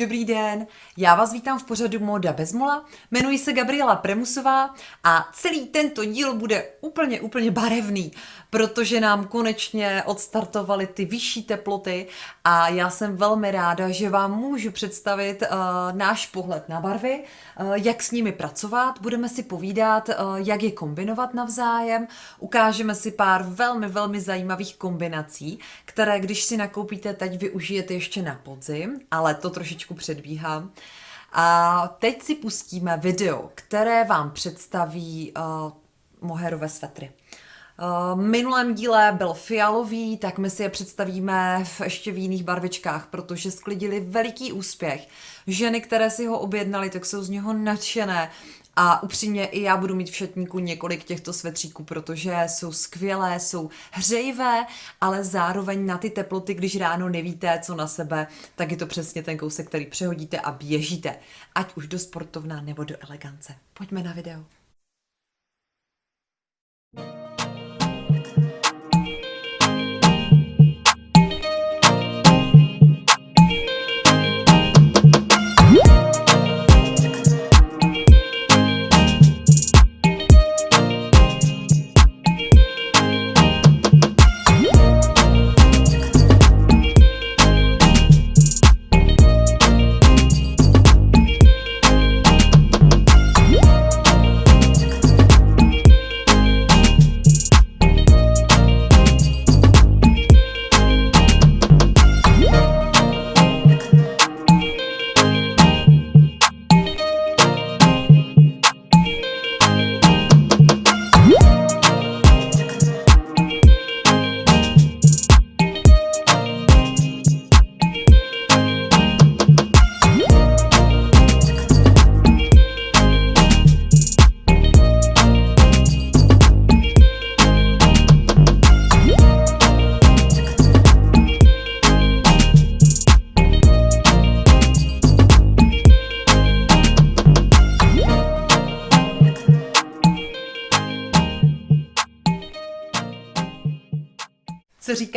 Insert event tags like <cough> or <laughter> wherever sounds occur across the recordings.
Dobrý den, já vás vítám v pořadu Moda bez mola, jmenuji se Gabriela Premusová a celý tento díl bude úplně, úplně barevný, protože nám konečně odstartovaly ty vyšší teploty a já jsem velmi ráda, že vám můžu představit uh, náš pohled na barvy, uh, jak s nimi pracovat, budeme si povídat, uh, jak je kombinovat navzájem, ukážeme si pár velmi, velmi zajímavých kombinací, které když si nakoupíte teď, využijete ještě na podzim, ale to trošičku předbíhám. A teď si pustíme video, které vám představí uh, moherové svetry. V minulém díle byl fialový, tak my si je představíme v ještě v jiných barvičkách, protože sklidili veliký úspěch. Ženy, které si ho objednali, tak jsou z něho nadšené. A upřímně i já budu mít v šatníku několik těchto svetříků, protože jsou skvělé, jsou hřejivé, ale zároveň na ty teploty, když ráno nevíte, co na sebe, tak je to přesně ten kousek, který přehodíte a běžíte. Ať už do sportovna nebo do elegance. Pojďme na video. co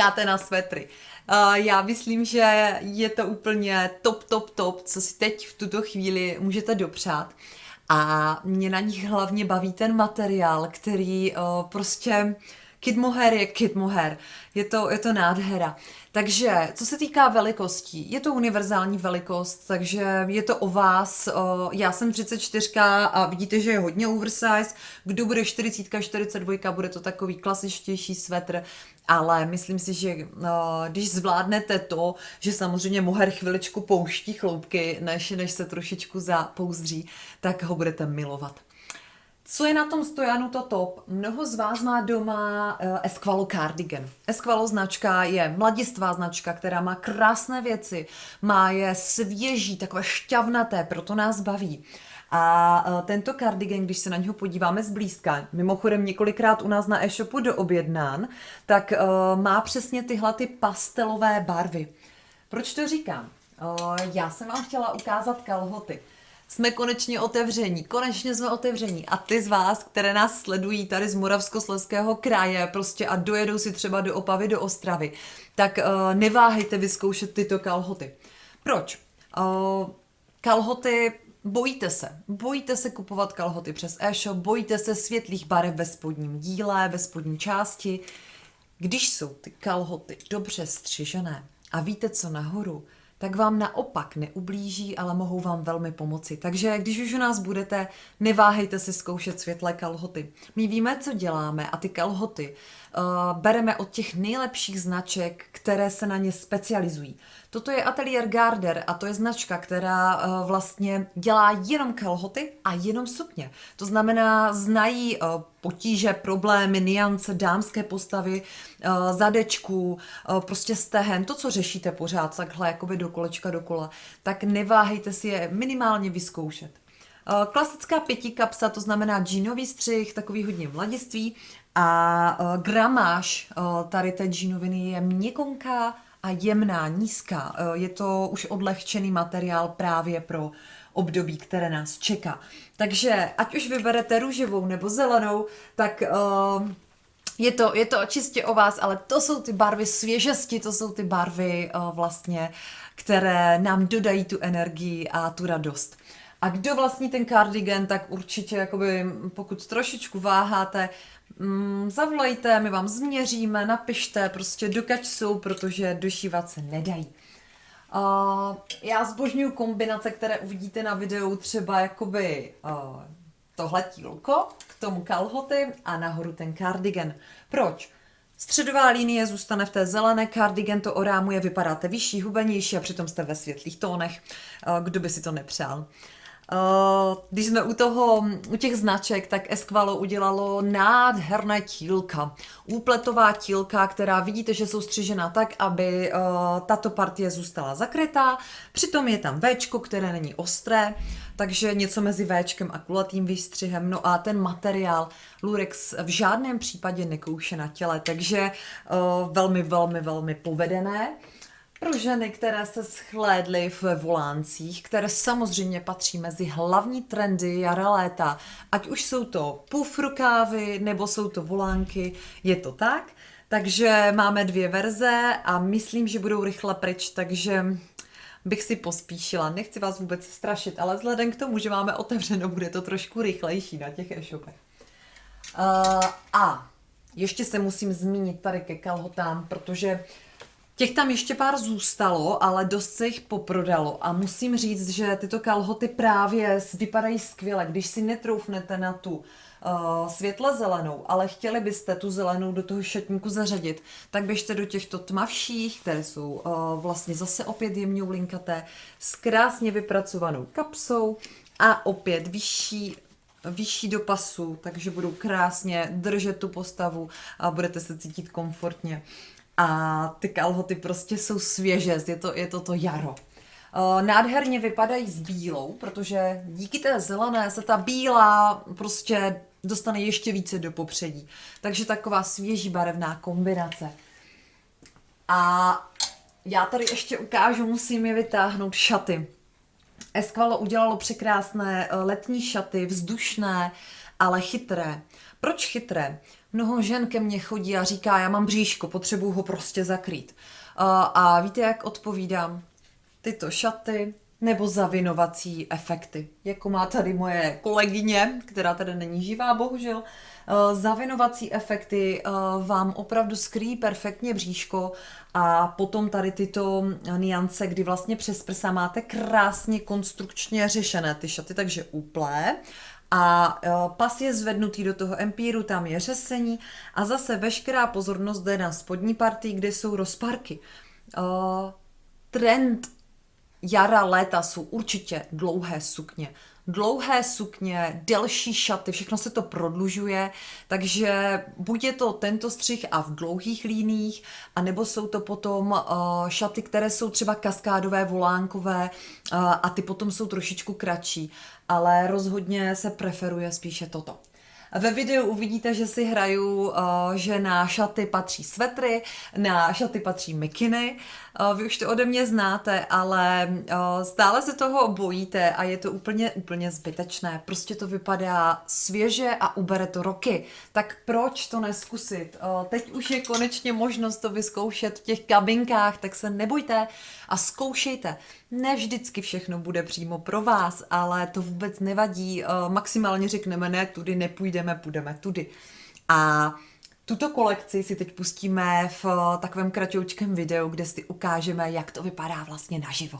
říkáte na svetry. Uh, já myslím, že je to úplně top, top, top, co si teď v tuto chvíli můžete dopřát. A mě na nich hlavně baví ten materiál, který uh, prostě Kid Mohair je Kid Mohair. Je to, je to nádhera. Takže, co se týká velikostí, je to univerzální velikost, takže je to o vás. Já jsem 34 a vidíte, že je hodně oversize. Kdo bude 40, 42, bude to takový klasičtější svetr, ale myslím si, že když zvládnete to, že samozřejmě moher chviličku pouští chloupky, než, než se trošičku zapouzdří, tak ho budete milovat. Co je na tom stojanu to top? Mnoho z vás má doma uh, Esqualo cardigan. Esqualo značka je mladistvá značka, která má krásné věci, má je svěží, takové šťavnaté, proto nás baví. A uh, tento cardigan, když se na něho podíváme zblízka, mimochodem několikrát u nás na e-shopu doobjednán, tak uh, má přesně tyhle ty pastelové barvy. Proč to říkám? Já jsem vám chtěla ukázat kalhoty jsme konečně otevření, konečně jsme otevření a ty z vás, které nás sledují tady z Moravskoslezského kraje prostě a dojedou si třeba do Opavy, do Ostravy, tak uh, neváhejte vyzkoušet tyto kalhoty. Proč? Uh, kalhoty Bojíte se. Bojíte se kupovat kalhoty přes e-shop, bojíte se světlých barev ve spodním díle, ve spodní části. Když jsou ty kalhoty dobře střižené a víte co nahoru, tak vám naopak neublíží, ale mohou vám velmi pomoci. Takže když už u nás budete, neváhejte si zkoušet světlé kalhoty. My víme, co děláme a ty kalhoty uh, bereme od těch nejlepších značek, které se na ně specializují. Toto je Atelier Garder a to je značka, která uh, vlastně dělá jenom kalhoty a jenom sukně. To znamená, znají uh, potíže, problémy, niance, dámské postavy, uh, zadečků, uh, prostě stehen, to, co řešíte pořád takhle jakoby do kolečka dokola, tak neváhejte si je minimálně vyzkoušet. Klasická pětikapsa, to znamená džínový střih, takový hodně mladiství a gramáž tady té džínoviny je měkonká a jemná, nízká. Je to už odlehčený materiál právě pro období, které nás čeká. Takže ať už vyberete růžovou nebo zelenou, tak uh, je to, je to čistě o vás, ale to jsou ty barvy svěžesti, to jsou ty barvy uh, vlastně, které nám dodají tu energii a tu radost. A kdo vlastní ten cardigan, tak určitě, jakoby, pokud trošičku váháte, mm, zavolejte, my vám změříme, napište, prostě dokaď jsou, protože došívat se nedají. Uh, já zbožňuju kombinace, které uvidíte na videu, třeba jakoby uh, tohle tílko, k tomu kalhoty a nahoru ten cardigan. Proč? Středová linie zůstane v té zelené, cardigan to orámuje, vypadáte vyšší, hubenější a přitom jste ve světlých tónech. Kdo by si to nepřál? Uh, když jsme u toho, u těch značek, tak Esqualo udělalo nádherné tílka. Úpletová tílka, která vidíte, že jsou střižena tak, aby uh, tato partie zůstala zakrytá. Přitom je tam Včko, které není ostré, takže něco mezi Včkem a kulatým výstřihem. No a ten materiál Lurex v žádném případě nekouše na těle, takže uh, velmi, velmi, velmi povedené pro ženy, které se schlédly v voláncích, které samozřejmě patří mezi hlavní trendy jara léta, ať už jsou to pufrukávy nebo jsou to volánky, je to tak. Takže máme dvě verze a myslím, že budou rychle pryč, takže bych si pospíšila. Nechci vás vůbec strašit, ale vzhledem k tomu, že máme otevřeno, bude to trošku rychlejší na těch e-shopech. Uh, a ještě se musím zmínit tady ke kalhotám, protože Těch tam ještě pár zůstalo, ale dost se jich poprodalo. A musím říct, že tyto kalhoty právě vypadají skvěle, když si netroufnete na tu uh, světle zelenou, ale chtěli byste tu zelenou do toho šatníku zařadit, tak běžte do těchto tmavších, které jsou uh, vlastně zase opět jemně linkaté, s krásně vypracovanou kapsou a opět vyšší vyšší do pasu, takže budou krásně držet tu postavu a budete se cítit komfortně a ty kalhoty prostě jsou svěže, je to, je to to jaro. Nádherně vypadají s bílou, protože díky té zelené se ta bílá prostě dostane ještě více do popředí. Takže taková svěží barevná kombinace. A já tady ještě ukážu, musím je vytáhnout šaty. Esqualo udělalo překrásné eh, letní šaty, vzdušné, ale chytré. Proč chytré? Mnoho žen ke mně chodí a říká, já mám bříško, potřebuju ho prostě zakrýt. A, víte, jak odpovídám? Tyto šaty nebo zavinovací efekty. Jako má tady moje kolegyně, která tady není živá, bohužel, zavinovací efekty vám opravdu skrýjí perfektně bříško a potom tady tyto niance, kdy vlastně přes prsa máte krásně konstrukčně řešené ty šaty, takže úplé a e, pas je zvednutý do toho empíru, tam je řesení a zase veškerá pozornost jde na spodní partii, kde jsou rozparky. Trend jara, léta jsou určitě dlouhé sukně. Dlouhé sukně, delší šaty, všechno se to prodlužuje, takže buď je to tento střih a v dlouhých líních, anebo jsou to potom uh, šaty, které jsou třeba kaskádové, volánkové uh, a ty potom jsou trošičku kratší, ale rozhodně se preferuje spíše toto. Ve videu uvidíte, že si hraju, uh, že na šaty patří svetry, na šaty patří mikiny. Uh, vy už to ode mě znáte, ale uh, stále se toho bojíte a je to úplně, úplně zbytečné. Prostě to vypadá svěže a ubere to roky. Tak proč to neskusit? Teď už je konečně možnost to vyzkoušet v těch kabinkách, tak se nebojte a zkoušejte. Ne vždycky všechno bude přímo pro vás, ale to vůbec nevadí. Maximálně řekneme, ne, tudy nepůjdeme, půjdeme tudy. A tuto kolekci si teď pustíme v takovém kratoučkém videu, kde si ukážeme, jak to vypadá vlastně naživo.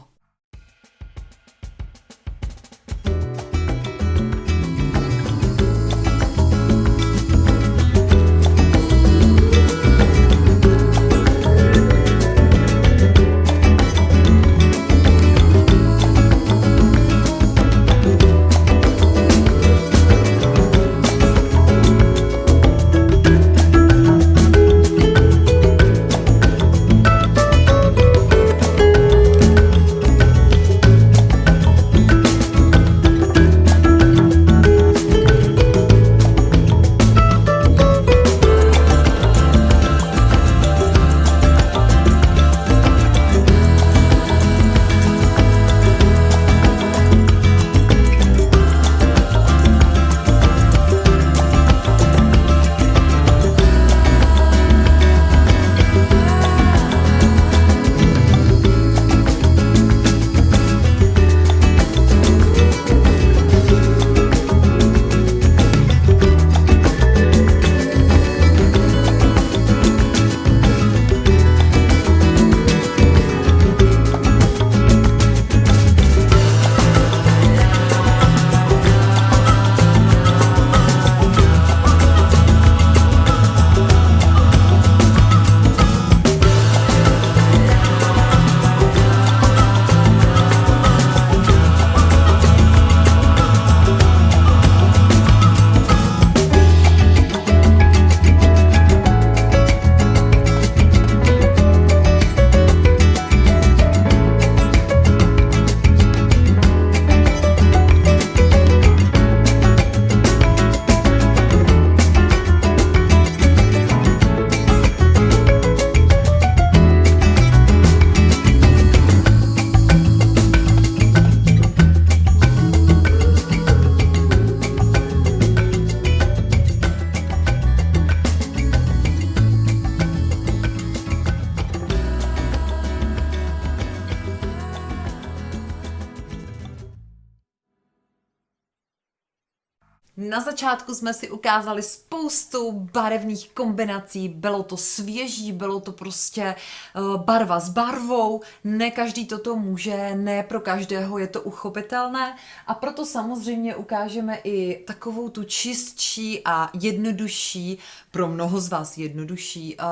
Jsme si ukázali spoustu barevných kombinací, bylo to svěží, bylo to prostě uh, barva s barvou, ne každý toto může, ne pro každého je to uchopitelné. A proto samozřejmě ukážeme i takovou tu čistší a jednodušší, pro mnoho z vás jednodušší uh,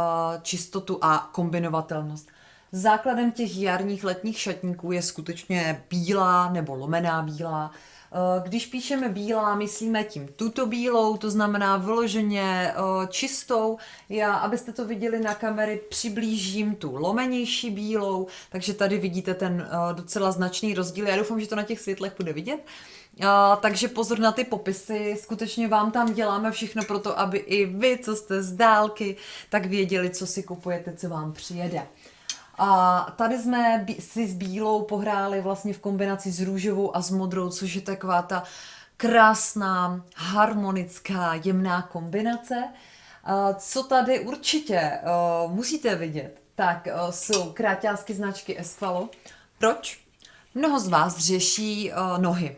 čistotu a kombinovatelnost. Základem těch jarních letních šatníků je skutečně bílá nebo lomená bílá, Eh, když píšeme bílá, myslíme tím tuto bílou, to znamená vyloženě eh, čistou. Já, abyste to viděli na kamery, přiblížím tu lomenější bílou, takže tady vidíte ten eh, docela značný rozdíl. Já doufám, že to na těch světlech bude vidět. Takže pozor na ty popisy, skutečně vám tam děláme všechno pro to, aby i vy, co jste z dálky, tak věděli, co si kupujete, co vám přijede. A tady jsme si s bílou pohráli vlastně v kombinaci s růžovou a s modrou, což je taková ta krásná, harmonická, jemná kombinace. Co tady určitě musíte vidět, tak jsou kráťásky značky Esqualo. Proč? Mnoho z vás řeší nohy.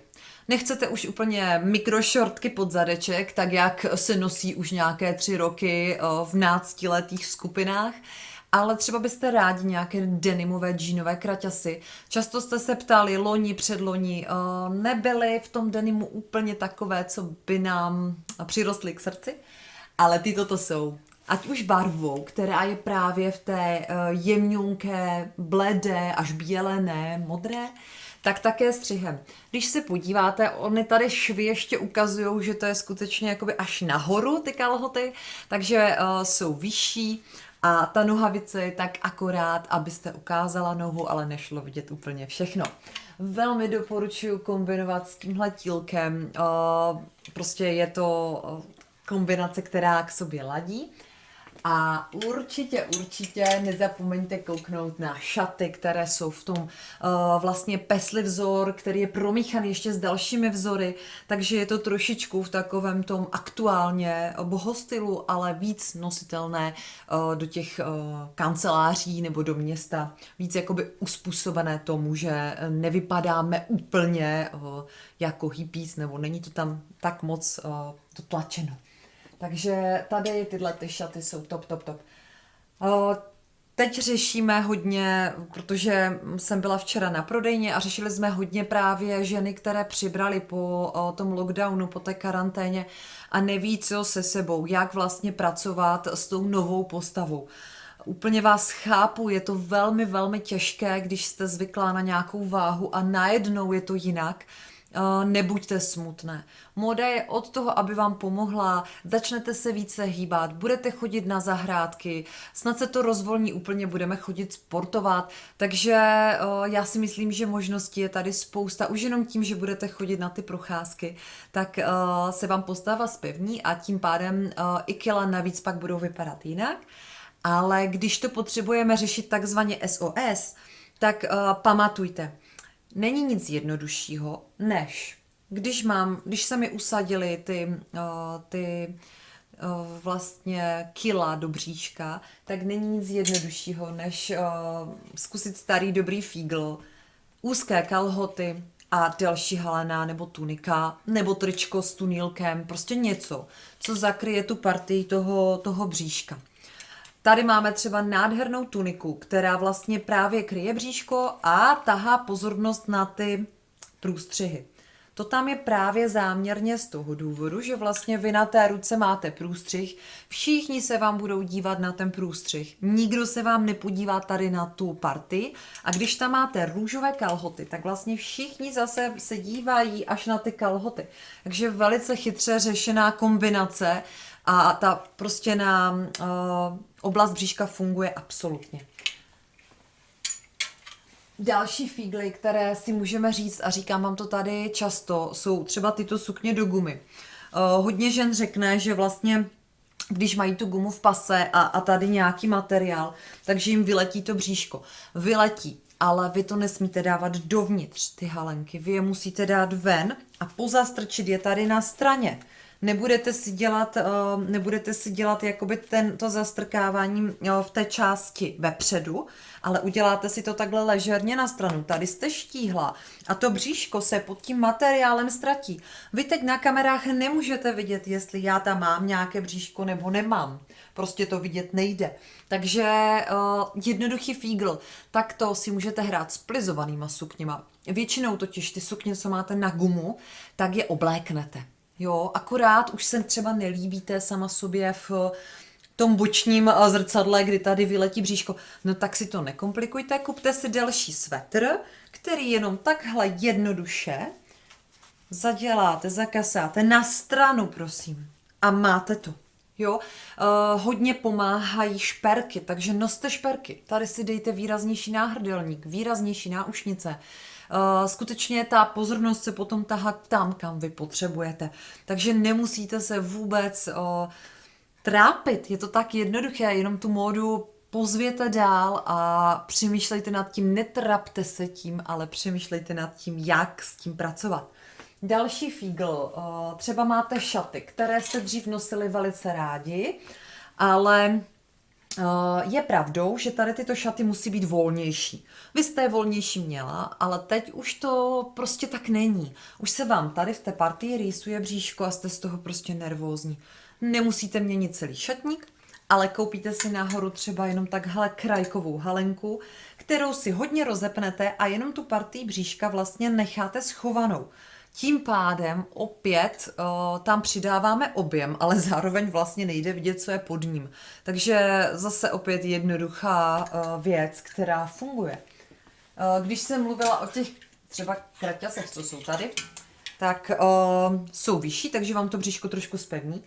Nechcete už úplně mikrošortky pod zadeček, tak jak se nosí už nějaké tři roky v náctiletých skupinách ale třeba byste rádi nějaké denimové džínové kraťasy. Často jste se ptali, loni, předloni, uh, nebyly v tom denimu úplně takové, co by nám přirostly k srdci, ale ty toto jsou. Ať už barvou, která je právě v té uh, jemňunké, bledé, až bělené, modré, tak také střihem. Když se podíváte, oni tady švy ještě ukazují, že to je skutečně jakoby až nahoru ty kalhoty, takže uh, jsou vyšší, a ta nohavice je tak akorát, abyste ukázala nohu, ale nešlo vidět úplně všechno. Velmi doporučuji kombinovat s tímhle tílkem. Prostě je to kombinace, která k sobě ladí. A určitě, určitě nezapomeňte kouknout na šaty, které jsou v tom uh, vlastně pesli vzor, který je promíchaný ještě s dalšími vzory, takže je to trošičku v takovém tom aktuálně bohostylu, ale víc nositelné uh, do těch uh, kanceláří nebo do města, víc jakoby uspůsobené tomu, že nevypadáme úplně uh, jako hippies, nebo není to tam tak moc uh, dotlačeno. Takže tady tyhle ty šaty jsou top, top, top. Teď řešíme hodně, protože jsem byla včera na prodejně a řešili jsme hodně právě ženy, které přibrali po tom lockdownu, po té karanténě a neví, co se sebou, jak vlastně pracovat s tou novou postavou. Úplně vás chápu, je to velmi, velmi těžké, když jste zvyklá na nějakou váhu a najednou je to jinak. Uh, nebuďte smutné. Moda je od toho, aby vám pomohla, začnete se více hýbat, budete chodit na zahrádky, snad se to rozvolní úplně, budeme chodit sportovat, takže uh, já si myslím, že možností je tady spousta, už jenom tím, že budete chodit na ty procházky, tak uh, se vám postava spevní a tím pádem i kila navíc pak budou vypadat jinak. Ale když to potřebujeme řešit takzvaně SOS, tak pamatujte, není nic jednoduššího, než když mám, když se mi usadily ty, uh, ty uh, vlastně kila do bříška, tak není nic jednoduššího, než uh, zkusit starý dobrý fígl, úzké kalhoty a další halená nebo tunika, nebo tričko s tunílkem, prostě něco, co zakryje tu partii toho, toho bříška. Tady máme třeba nádhernou tuniku, která vlastně právě kryje bříško a tahá pozornost na ty průstřihy. To tam je právě záměrně z toho důvodu, že vlastně vy na té ruce máte průstřih, všichni se vám budou dívat na ten průstřih, nikdo se vám nepodívá tady na tu party a když tam máte růžové kalhoty, tak vlastně všichni zase se dívají až na ty kalhoty. Takže velice chytře řešená kombinace a ta prostě na uh, oblast bříška funguje absolutně. Další fígly, které si můžeme říct, a říkám vám to tady často, jsou třeba tyto sukně do gumy. Uh, hodně žen řekne, že vlastně když mají tu gumu v pase a, a tady nějaký materiál, takže jim vyletí to bříško. Vyletí, ale vy to nesmíte dávat dovnitř, ty halenky. Vy je musíte dát ven a pozastrčit je tady na straně. Nebudete si dělat, eh, nebudete si dělat jakoby ten, to zastrkávání eh, v té části vepředu, ale uděláte si to takhle ležerně na stranu. Tady jste štíhla a to bříško se pod tím materiálem ztratí. Vy teď na kamerách nemůžete vidět, jestli já tam mám nějaké bříško nebo nemám. Prostě to vidět nejde. Takže uh, jednoduchý fígl, tak to si můžete hrát s plizovanýma sukněma. Většinou totiž ty sukně, co máte na gumu, tak je obléknete. Jo, akorát už se třeba nelíbíte sama sobě v tom bočním eh, zrcadle, kdy tady vyletí bříško. No tak si to nekomplikujte, kupte si delší svetr, který jenom takhle jednoduše zaděláte, zakasáte na stranu, prosím. A máte to. Jo, uh, hodně pomáhají šperky, takže noste šperky. Tady si dejte výraznější náhrdelník, výraznější náušnice. Uh, skutečně ta pozornost se potom tahá tam, kam vy potřebujete. Takže nemusíte se vůbec uh, trápit. Je to tak jednoduché, jenom tu módu pozvěte dál a přemýšlejte nad tím, netrapte se tím, ale přemýšlejte nad tím, jak s tím pracovat. Další fígl, eh, třeba máte šaty, které jste dřív nosili velice rádi, ale eh, je pravdou, že tady tyto šaty musí být volnější. Vy jste je volnější měla, ale teď už to prostě tak není. Už se vám tady v té partii rýsuje bříško a jste z toho prostě nervózní. Nemusíte měnit celý šatník, ale koupíte si nahoru třeba jenom takhle krajkovou halenku, kterou si hodně rozepnete a jenom tu partii bříška vlastně necháte schovanou. Tím pádem opět uh, tam přidáváme objem, ale zároveň vlastně nejde vidět, co je pod ním. Takže zase opět jednoduchá uh, věc, která funguje. Uh, když jsem mluvila o těch třeba kraťasech, co jsou tady, tak uh, jsou vyšší, takže vám to bříško trošku spevní.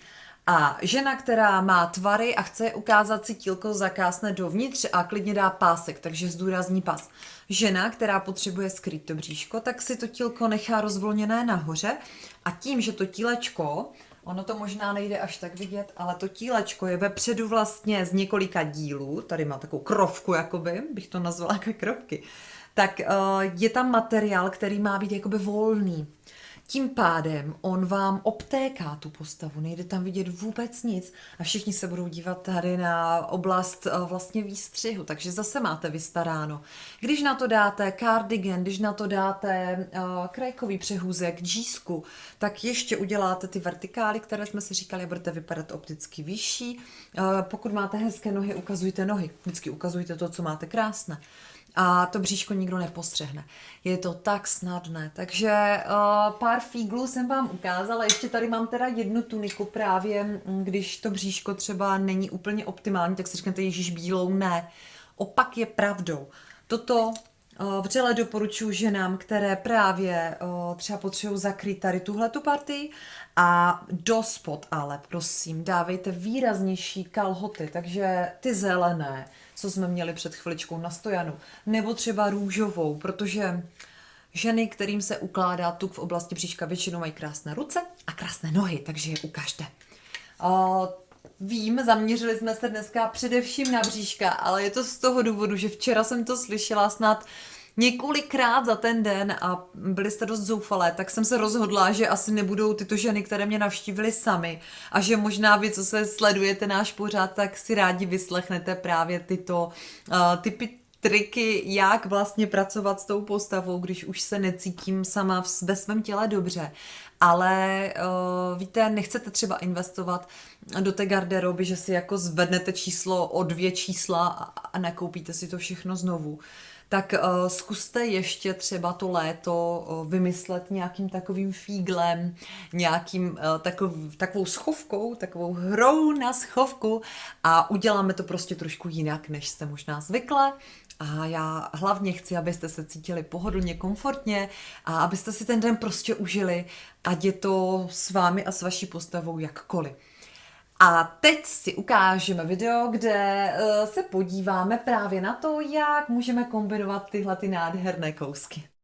A žena, která má tvary a chce ukázat si tílko, zakásne dovnitř a klidně dá pásek, takže zdůrazní pas. Žena, která potřebuje skrýt to bříško, tak si to tílko nechá rozvolněné nahoře a tím, že to tílečko, ono to možná nejde až tak vidět, ale to tílečko je vepředu vlastně z několika dílů, tady má takovou krovku, jakoby, bych to nazvala <laughs> jako krovky, tak uh, je tam materiál, který má být jakoby volný. Tím pádem on vám obtéká tu postavu, nejde tam vidět vůbec nic a všichni se budou dívat tady na oblast eh, vlastně výstřihu, takže zase máte vystaráno. Když na to dáte cardigan, když na to dáte uh, krajkový přehůzek, džísku, tak ještě uděláte ty vertikály, které jsme si říkali, budete vypadat opticky vyšší. Uh, pokud máte hezké nohy, ukazujte nohy. Vždycky ukazujte to, co máte krásné a to bříško nikdo nepostřehne. Je to tak snadné. Takže uh, pár fíglů jsem vám ukázala. Ještě tady mám teda jednu tuniku právě, mm, když to bříško třeba není úplně optimální, tak si řeknete, Ježíš bílou, ne. Opak je pravdou. Toto vřele doporučuji ženám, které právě uh, třeba potřebují zakrýt tady tuhle tu partii a do spod ale, prosím, dávejte výraznější kalhoty, takže ty zelené, co jsme měli před chviličkou na stojanu, nebo třeba růžovou, protože ženy, kterým se ukládá tuk v oblasti bříška, většinou mají krásné ruce a krásné nohy, takže je ukažte. Vím, zaměřili jsme se dneska především na bříška, ale je to z toho důvodu, že včera jsem to slyšela snad několikrát za ten den a byli jste dost zoufalé, tak jsem se rozhodla, že asi nebudou tyto ženy, které mě navštívily sami a že možná vy, co se sledujete náš pořád, tak si rádi vyslechnete právě tyto uh, typy triky, jak vlastně pracovat s tou postavou, když už se necítím sama ve svém těle dobře. Ale uh, víte, nechcete třeba investovat do té garderoby, že si jako zvednete číslo o dvě čísla a, nakoupíte si to všechno znovu. Tak uh, zkuste ještě třeba to léto uh, vymyslet nějakým takovým fíglem, nějakým uh, takov, takovou schovkou, takovou hrou na schovku a uděláme to prostě trošku jinak, než jste možná zvykle. A já hlavně chci, abyste se cítili pohodlně, komfortně a abyste si ten den prostě užili, ať je to s vámi a s vaší postavou jakkoliv. A teď si ukážeme video, kde uh, se podíváme právě na to, jak můžeme kombinovat tyhle ty nádherné kousky.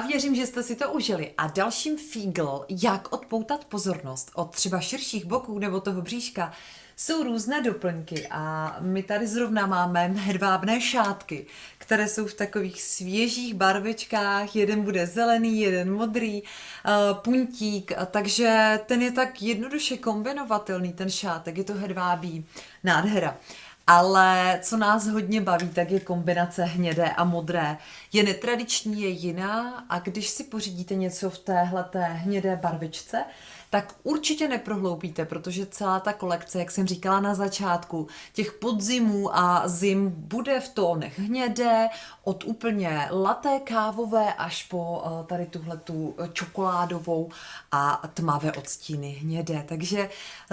Věřím, že jste si to užili. A dalším fígl, jak odpoutat pozornost od třeba širších boků nebo toho bříška, jsou různé doplňky a my tady zrovna máme hedvábné šátky, které jsou v takových svěžích barvičkách, jeden bude zelený, jeden modrý, uh, puntík, takže ten je tak jednoduše kombinovatelný, ten šátek, je to hedvábí nádhera. Ale co nás hodně baví, tak je kombinace hnědé a modré. Je netradiční, je jiná a když si pořídíte něco v téhle hnědé barvičce, tak určitě neprohloupíte, protože celá ta kolekce, jak jsem říkala na začátku, těch podzimů a zim bude v tónech hnědé, od úplně laté kávové až po eh, tady tuhle tu čokoládovou a tmavé odstíny hnědé. Takže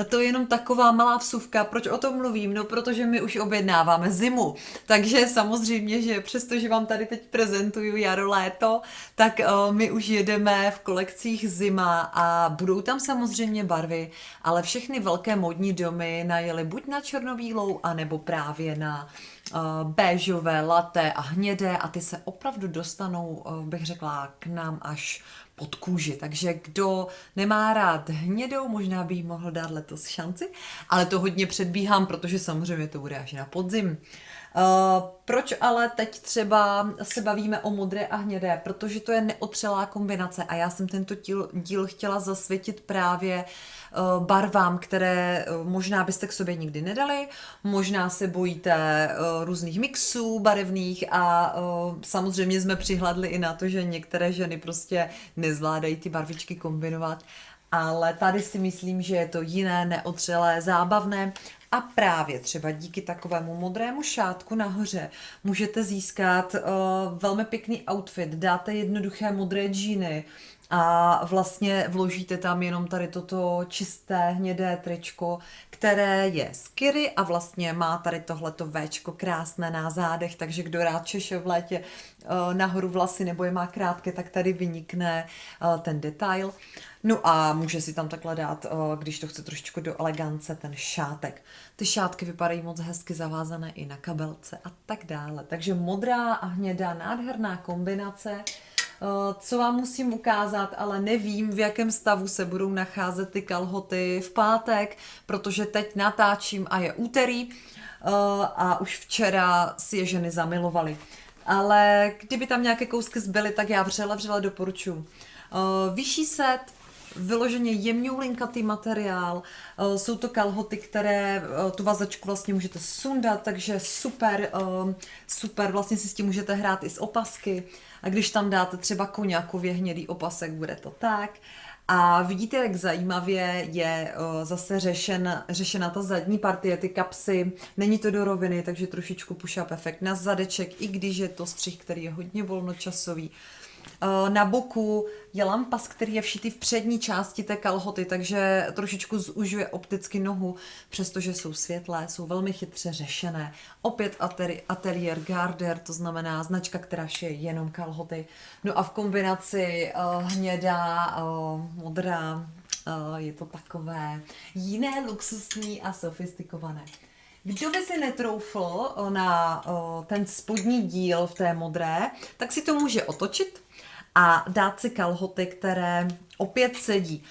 to je jenom taková malá vsuvka. Proč o tom mluvím? No, protože my už objednáváme zimu. Takže samozřejmě, že přestože vám tady teď prezentuju jaro, léto, tak uh, my už jedeme v kolekcích zima a budou tam samozřejmě barvy, ale všechny velké modní domy najeli buď na černobílou, anebo právě na uh, béžové, laté a hnědé a ty se opravdu dostanou, uh, bych řekla, k nám až pod kůži. Takže kdo nemá rád hnědou, možná by jí mohl dát letos šanci, ale to hodně předbíhám, protože samozřejmě to bude až na podzim. Uh, proč ale teď třeba se bavíme o modré a hnědé? Protože to je neotřelá kombinace a já jsem tento díl, díl chtěla zasvětit právě uh, barvám, které uh, možná byste k sobě nikdy nedali, možná se bojíte různých mixů barevných a samozřejmě jsme přihladli i na to, že některé ženy prostě nezvládají ty barvičky kombinovat ale tady si myslím, že je to jiné, neotřelé, zábavné a právě třeba díky takovému modrému šátku nahoře můžete získat uh, velmi pěkný outfit. Dáte jednoduché modré džíny a vlastně vložíte tam jenom tady toto čisté hnědé tričko, které je z Kiry a vlastně má tady tohleto Včko krásné na zádech, takže kdo rád češe v létě uh, nahoru vlasy nebo je má krátké, tak tady vynikne uh, ten detail. No a může si tam takhle dát, když to chce trošičku do elegance, ten šátek. Ty šátky vypadají moc hezky zavázané i na kabelce a tak dále. Takže modrá a hnědá, nádherná kombinace. Co vám musím ukázat, ale nevím, v jakém stavu se budou nacházet ty kalhoty v pátek, protože teď natáčím a je úterý a už včera si je ženy zamilovaly. Ale kdyby tam nějaké kousky zbyly, tak já vřele, vřele doporučuji. Vyšší set, vyloženě jemňoulinkatý materiál, eh, jsou to kalhoty, které eh, tu vazačku vlastně můžete sundat, takže super, eh, super, vlastně si s tím můžete hrát i z opasky a když tam dáte třeba koněkově hnědý opasek, bude to tak. A vidíte, jak zajímavě je zase řešen, řešena ta zadní partie, ty kapsy. Není to do roviny, takže trošičku push-up efekt na zadeček, i když je to střih, který je hodně volnočasový. Eh, na boku je lampas, který je všitý v přední části té kalhoty, takže trošičku zužuje opticky nohu, přestože jsou světlé, jsou velmi chytře řešené. Opět Atelier Garder, to znamená značka, která šije jenom kalhoty. No a v kombinaci uh, hnědá, uh, modrá, je to takové jiné, luxusní a sofistikované. Kdo by si netroufl na ten spodní díl v té modré, tak si to může otočit a dát si kalhoty, které opět sedí.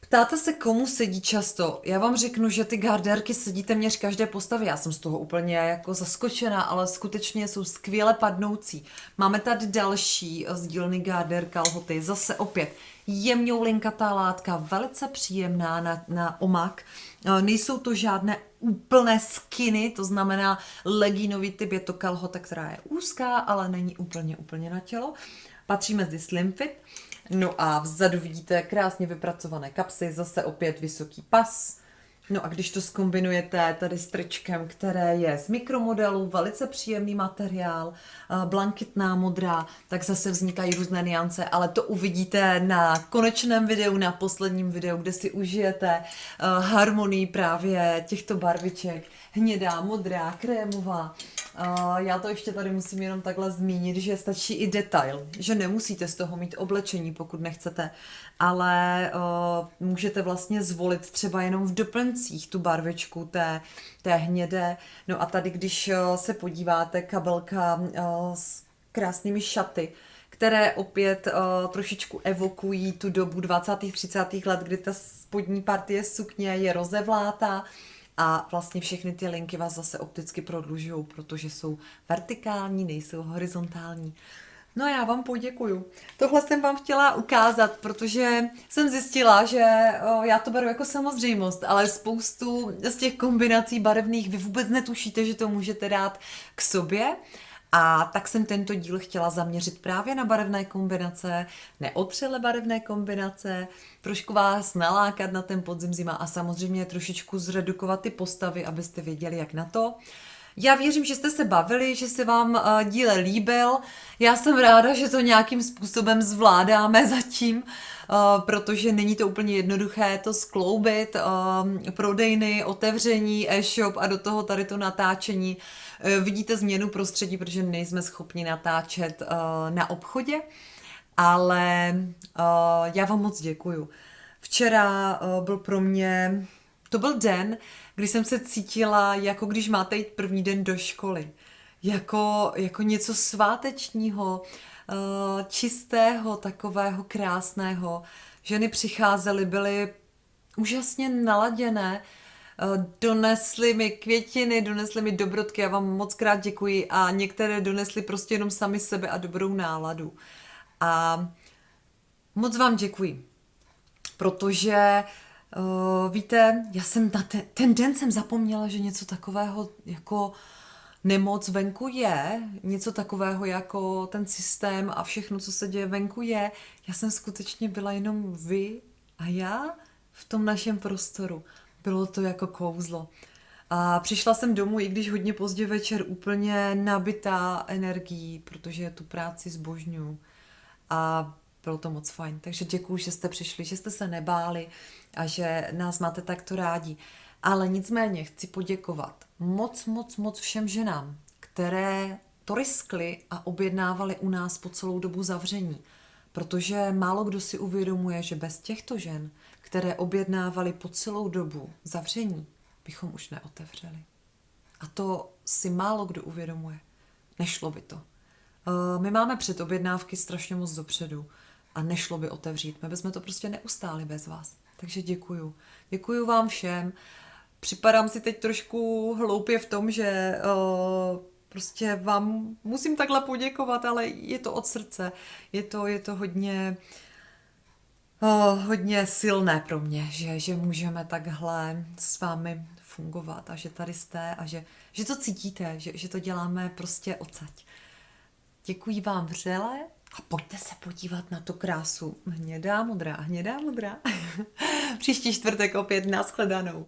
Ptáte se, komu sedí často? Já vám řeknu, že ty garderky sedí téměř každé postavě. Já jsem z toho úplně jako zaskočená, ale skutečně jsou skvěle padnoucí. Máme tady další z dílny garder kalhoty. Zase opět jemňou linkatá látka, velice příjemná na, na omak. Nejsou to žádné úplné skiny, to znamená legínový typ, je to kalhota, která je úzká, ale není úplně úplně na tělo patří mezi Slim Fit. No a vzadu vidíte krásně vypracované kapsy, zase opět vysoký pas. No a když to skombinujete tady s tričkem, které je z mikromodelu, velice příjemný materiál, blankitná modrá, tak zase vznikají různé niance, ale to uvidíte na konečném videu, na posledním videu, kde si užijete harmonii právě těchto barviček. Hnědá, modrá, krémová, Uh, já to ještě tady musím jenom takhle zmínit, že stačí i detail, že nemusíte z toho mít oblečení, pokud nechcete, ale můžete vlastně zvolit třeba jenom v doplňcích tu barvičku té, té hnědé. No a tady, když uh, se podíváte, kabelka uh, s krásnými šaty, které opět uh, trošičku evokují tu dobu 20. 30. let, kdy ta spodní partie sukně je rozevlátá a vlastně všechny ty linky vás zase opticky prodlužují, protože jsou vertikální, nejsou horizontální. No já vám poděkuju. Tohle jsem vám chtěla ukázat, protože jsem zjistila, že já to beru jako samozřejmost, ale spoustu z těch kombinací barevných vy vůbec netušíte, že to můžete dát k sobě. A tak jsem tento díl chtěla zaměřit právě na barevné kombinace, neotřele barevné kombinace, trošku vás nalákat na ten podzim zima a samozřejmě trošičku zredukovat ty postavy, abyste věděli, jak na to. Já věřím, že jste se bavili, že se vám uh, díle líbil. Já jsem ráda, že to nějakým způsobem zvládáme <laughs> zatím, uh, protože není to úplně jednoduché to skloubit. Uh, prodejny, otevření, e-shop a do toho tady to natáčení. Vidíte změnu prostředí, protože nejsme schopni natáčet na obchodě, ale já vám moc děkuju. Včera byl pro mě, to byl den, kdy jsem se cítila, jako když máte jít první den do školy. Jako, jako něco svátečního, eh, čistého, takového krásného. Ženy přicházely, byly úžasně naladěné, eh, donesly mi květiny, donesly mi dobrotky, já vám moc krát děkuji a některé donesly prostě jenom sami sebe a dobrou náladu. A moc vám děkuji, protože Uh, víte, já jsem na ten, ten den jsem zapomněla, že něco takového jako nemoc venku je, něco takového jako ten systém a všechno, co se děje venku je. Já jsem skutečně byla jenom vy a já v tom našem prostoru. Bylo to jako kouzlo. A přišla jsem domů, i když hodně pozdě večer, úplně nabitá energií, protože tu práci zbožňuju. A bylo to moc fajn. Takže děkuji, že jste přišli, že jste se nebáli a že nás máte takto rádi. Ale nicméně chci poděkovat moc, moc, moc všem ženám, které to riskly a objednávali u nás po celou dobu zavření. Protože málo kdo si uvědomuje, že bez těchto žen, které objednávali po celou dobu zavření, bychom už neotevřeli. A to si málo kdo uvědomuje. Nešlo by to. Eh, my máme předobjednávky strašně moc dopředu a nešlo by otevřít. My bychom to prostě neustáli bez vás. Takže děkuju. Děkuju vám všem. Připadám si teď trošku hloupě v tom, že uh, prostě vám musím takhle poděkovat, ale je to od srdce. Je to, je to hodně, uh, hodně silné pro mě, že, že můžeme takhle s vámi fungovat a že tady jste a že, že to cítíte, že, že to děláme prostě odsaď. Děkuji vám vřele a pojďte se podívat na tu krásu. Hnědá modrá, hnědá modrá. <laughs> Příští čtvrtek opět nashledanou.